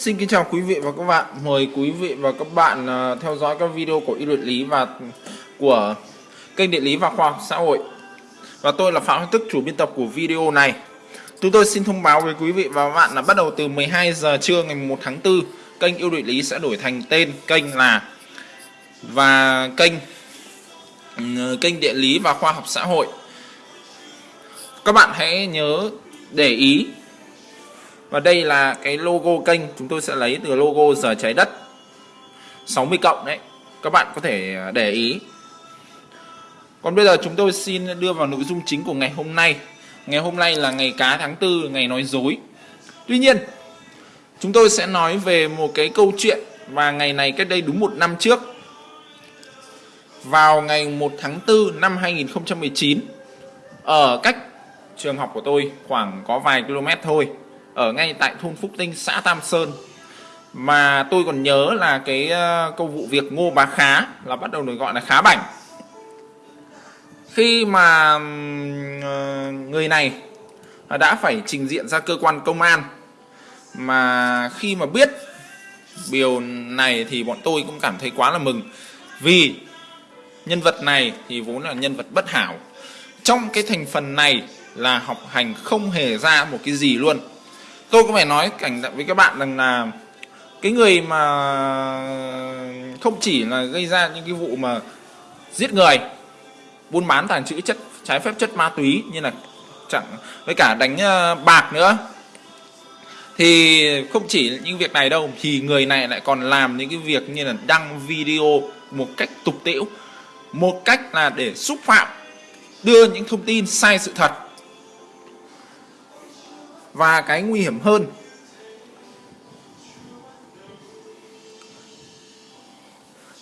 Xin kính chào quý vị và các bạn. Mời quý vị và các bạn à, theo dõi các video của y địa lý và của kênh địa lý và khoa học xã hội. Và tôi là Phạm Hoàng Tức, chủ biên tập của video này. Chúng tôi xin thông báo với quý vị và các bạn là bắt đầu từ 12 giờ trưa ngày 1 tháng 4, kênh yêu địa lý sẽ đổi thành tên kênh là và kênh ừ, kênh địa lý và khoa học xã hội. Các bạn hãy nhớ để ý và đây là cái logo kênh. Chúng tôi sẽ lấy từ logo giờ trái đất. 60 cộng đấy. Các bạn có thể à, để ý. Còn bây giờ chúng tôi xin đưa vào nội dung chính của ngày hôm nay. Ngày hôm nay là ngày cá tháng tư, ngày nói dối. Tuy nhiên, chúng tôi sẽ nói về một cái câu chuyện và ngày này cách đây đúng một năm trước. Vào ngày 1 tháng 4 năm 2019 ở cách trường học của tôi khoảng có vài km thôi ở ngay tại thôn Phúc Tinh, xã Tam Sơn. Mà tôi còn nhớ là cái uh, câu vụ việc Ngô Bá Khá là bắt đầu được gọi là Khá Bảnh. Khi mà uh, người này đã phải trình diện ra cơ quan công an mà khi mà biết điều này thì bọn tôi cũng cảm thấy quá là mừng vì nhân vật này thì vốn là nhân vật bất hảo trong cái thành phần này là học hành không hề ra một cái gì luôn tôi có phải nói cảnh với các bạn rằng là cái người mà không chỉ là gây ra những cái vụ mà giết người, buôn bán tàng trữ chất, trái phép chất ma túy như là chẳng, với cả đánh ờ, bạc nữa, thì không chỉ những việc này đâu, thì người này lại còn làm những cái việc như là đăng video một cách tục tĩu một cách là để xúc phạm, đưa những thông tin sai sự thật và cái nguy hiểm hơn.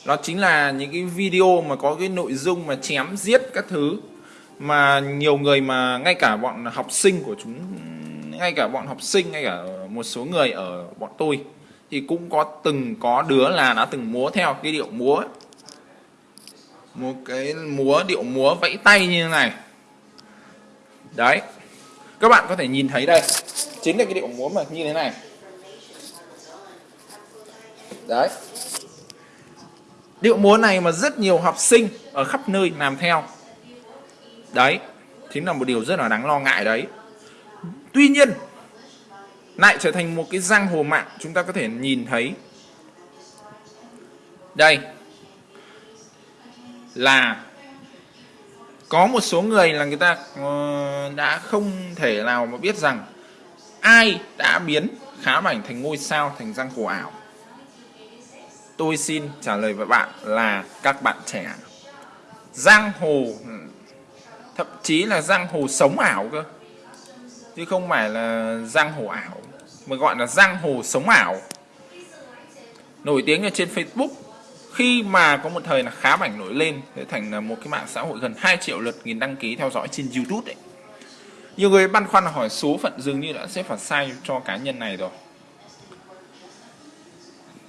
Đó chính là những cái video mà có cái nội dung mà chém giết các thứ mà nhiều người mà ngay cả bọn học sinh của chúng, ngay cả bọn học sinh, ngay cả một số người ở bọn tôi thì cũng có từng có đứa là đã từng múa theo cái điệu múa ấy. một cái múa, điệu múa vẫy tay như thế này. Đấy các bạn có thể nhìn thấy đây. Chính là cái điệu múa mà như thế này. Đấy. Điệu múa này mà rất nhiều học sinh ở khắp nơi làm theo. Đấy, chính là một điều rất là đáng lo ngại đấy. Tuy nhiên, lại trở thành một cái giang hồ mạng chúng ta có thể nhìn thấy. Đây, là có một số người là người ta ờ, đã không thể nào mà biết rằng ai đã biến khá bảnh thành ngôi sao, thành giang hồ ảo. Tôi xin trả lời với bạn là các bạn trẻ, giang hồ, thậm chí là giang hồ sống ảo cơ, chứ không phải là giang hồ ảo, mà gọi là giang hồ sống ảo. Nổi tiếng ở trên Facebook khi mà có một thời là khá bảnh nổi lên để thành là một cái mạng xã hội gần 2 triệu lượt nghìn đăng ký theo dõi trên YouTube đấy. Nhiều người băn khoăn hỏi số phận dường như đã xếp phải sai cho cá nhân này rồi.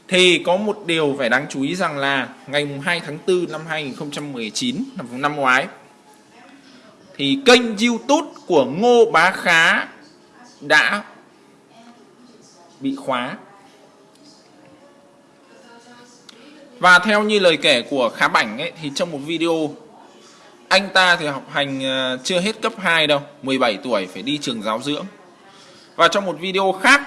Thì có một điều phải đáng chú ý rằng là ngày 2 tháng 4 năm 2019 năm năm ngoái, thì kênh YouTube của Ngô Bá Khá đã bị khóa. Và theo như lời kể của Khá Bảnh ấy, thì trong một video anh ta thì học hành ờ, chưa hết cấp 2 đâu, 17 tuổi phải đi trường giáo dưỡng. Và trong một video khác,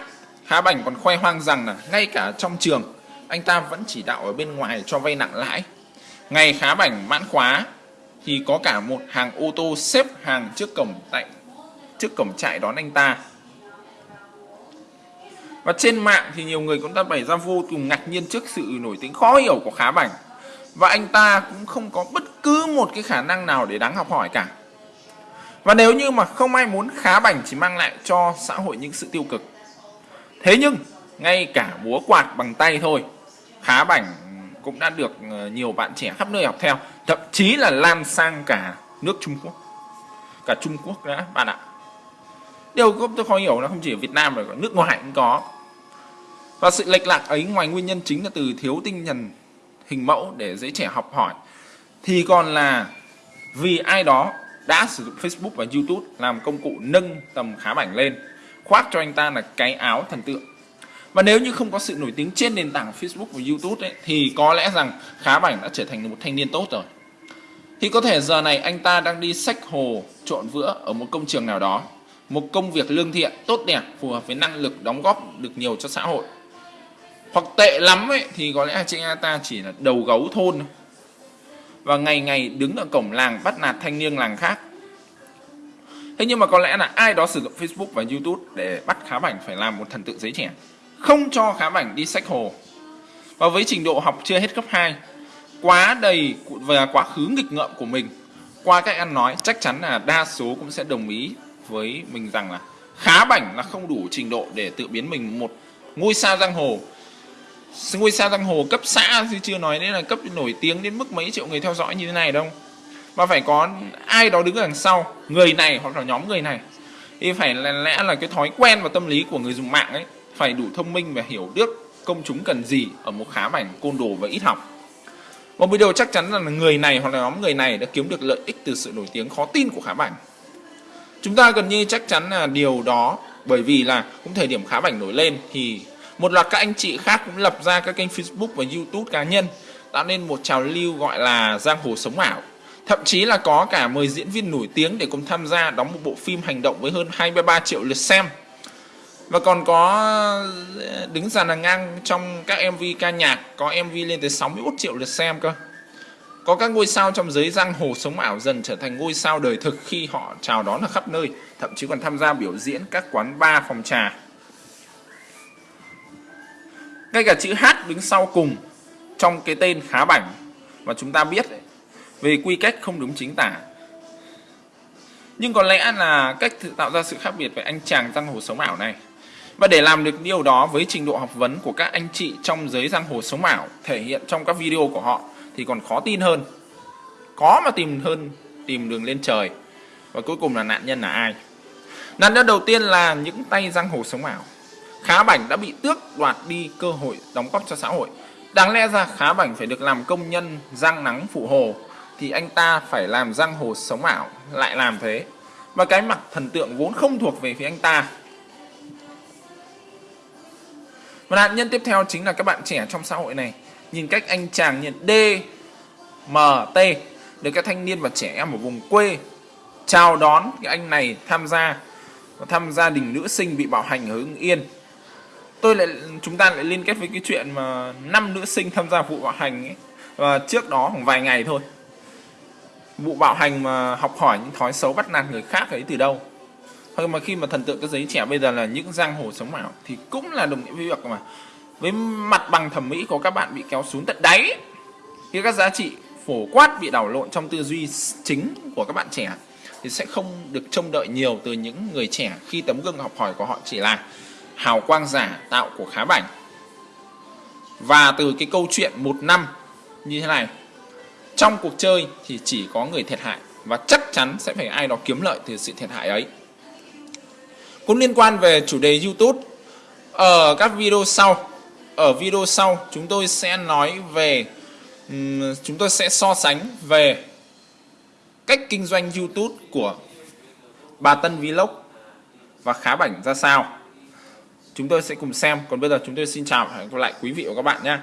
Khá Bảnh còn khoe hoang rằng là ngay cả trong trường anh ta vẫn chỉ đạo ở bên ngoài cho vay nặng lãi. Ngày Khá Bảnh mãn khóa thì có cả một hàng ô tô xếp hàng trước cổng tại trước cổng trại đón anh ta và trên mạng thì nhiều người cũng đã bày ra vô cùng ngạc nhiên trước sự nổi tiếng khó hiểu của Khá Bảnh. Và anh ta cũng không có bất cứ một cái khả năng nào để đáng học hỏi cả. Và nếu như mà không ai muốn Khá Bảnh chỉ mang lại cho xã hội những sự tiêu cực. Thế nhưng, ngay cả búa quạt bằng tay thôi, Khá Bảnh cũng đã được ờ, nhiều bạn trẻ khắp nơi học theo. Thậm chí là lan sang cả nước Trung Quốc. Cả Trung Quốc đã bạn ạ điều tôi khó hiểu là không chỉ ở Việt Nam mà ở nước ngoài cũng có. Và sự lệch lạc ấy ngoài nguyên nhân chính là từ thiếu tinh thần hình mẫu để dễ trẻ học hỏi thì còn là vì ai đó đã sử dụng Facebook và YouTube làm công cụ nâng tầm khá bảnh lên khoác cho anh ta là cái áo thần tượng. Và nếu như không có sự nổi tiếng trên nền tảng Facebook và YouTube ấy, thì có lẽ rằng Khá Bảnh đã trở thành một thanh niên tốt rồi. Thì có thể giờ này anh ta đang đi sách hồ trộn vữa ở một công trường nào đó một công việc lương thiện, tốt đẹp, phù hợp với năng lực đóng góp được nhiều cho xã hội. Hoặc tệ lắm ấy, thì có lẽ chị anh ta chỉ là đầu gấu thôn và ngày ngày đứng ở cổng làng bắt nạt thanh niên làng khác. Thế nhưng mà có lẽ là ai đó sử dụng Facebook và YouTube để bắt Khá Bảnh phải làm một thần tượng giấy trẻ. Không cho Khá Bảnh đi sách hồ. Và với trình độ học chưa hết cấp 2 quá đầy về quá khứ nghịch ngợm của mình, qua cách ăn nói, chắc chắn là đa số cũng sẽ đồng ý với mình rằng là khá bảnh là không đủ trình độ để tự biến mình một ngôi sao giang hồ. Ngôi sao giang hồ cấp xã chứ chưa nói đến là cấp nổi tiếng đến mức mấy triệu người theo dõi như thế này đâu. Mà phải có ai đó đứng ở đằng sau, người này hoặc là nhóm người này, thì phải là lẽ là cái thói quen và tâm lý của người dùng mạng ấy, phải đủ thông minh và hiểu được công chúng cần gì ở một khá bảnh côn đồ và ít học. Một video chắc chắn là người này hoặc là nhóm người này đã kiếm được lợi ích từ sự nổi tiếng khó tin của khá bảnh chúng ta gần như chắc chắn là điều đó, bởi vì là cũng thời điểm khá bảnh nổi lên thì một loạt các anh chị khác cũng lập ra các kênh Facebook và YouTube cá nhân, tạo nên một trào lưu gọi là giang hồ sống ảo. Thậm chí là có cả mời diễn viên nổi tiếng để cùng tham gia đóng một bộ phim hành động với hơn 23 triệu lượt xem. Và còn có ờ, đứng dàn hàng ngang trong các MV ca nhạc, có MV lên tới 61 triệu lượt xem cơ có các ngôi sao trong giới giang hồ sống ảo dần trở thành ngôi sao đời thực khi họ chào đón ở khắp nơi, thậm chí còn tham gia biểu diễn các quán bar phòng trà. Ngay cả chữ H đứng sau cùng trong cái tên khá bảnh mà chúng ta biết về quy cách không đúng chính tả. Nhưng có lẽ là cách tạo ra sự khác biệt với anh chàng giang hồ sống ảo này. Và để làm được điều đó với trình độ học vấn của các anh chị trong giới giang hồ sống ảo thể hiện trong các video của họ thì còn khó tin hơn. Có mà tìm hơn, tìm đường lên trời. Và cuối cùng là nạn nhân là ai? Nạn nhân đầu tiên là những tay giang hồ sống ảo. Khá bảnh đã bị tước đoạt đi cơ hội đóng góp cho xã hội. Đáng lẽ ra khá bảnh phải được làm công nhân giang nắng phụ hồ, thì anh ta phải làm giang hồ sống ảo, lại làm thế. Và cái mặt thần tượng vốn không thuộc về phía anh ta. Và nạn nhân tiếp theo chính là các bạn trẻ trong xã hội này nhìn cách anh chàng nhận D, M, T được các thanh niên và trẻ em ở vùng quê chào đón cái anh này tham gia và thăm gia đình nữ sinh bị bạo hành ở Hưng Yên. Tôi lại chúng ta lại liên kết với cái chuyện mà năm nữ sinh tham gia vụ bạo hành ấy và trước đó khoảng vài ngày thôi. Vụ bạo hành mà học hỏi những thói xấu bắt nạt người khác ấy từ đâu. Thôi mà khi mà thần tượng cái giấy trẻ bây giờ là những giang hồ sống ảo thì cũng là đồng nghĩa với việc mà với mặt bằng thẩm mỹ của các bạn bị kéo xuống tận đáy. Khi các giá trị phổ quát bị đảo lộn trong tư duy chính của các bạn trẻ, thì sẽ không được trông đợi nhiều từ những người trẻ khi tấm gương học hỏi của họ chỉ là hào quang giả tạo của khá bảnh. Và từ cái câu chuyện một năm như thế này, trong cuộc chơi thì chỉ có người thiệt hại và chắc chắn sẽ phải ai đó kiếm lợi từ sự thiệt hại ấy. Cũng liên quan về chủ đề YouTube. Ở các video sau ở video sau, chúng tôi sẽ nói về chúng tôi sẽ so sánh về cách kinh doanh YouTube của bà Tân Vlog và khá bảnh ra sao. Chúng tôi sẽ cùng xem. Còn bây giờ chúng tôi xin chào và hẹn gặp lại quý vị và các bạn nhé.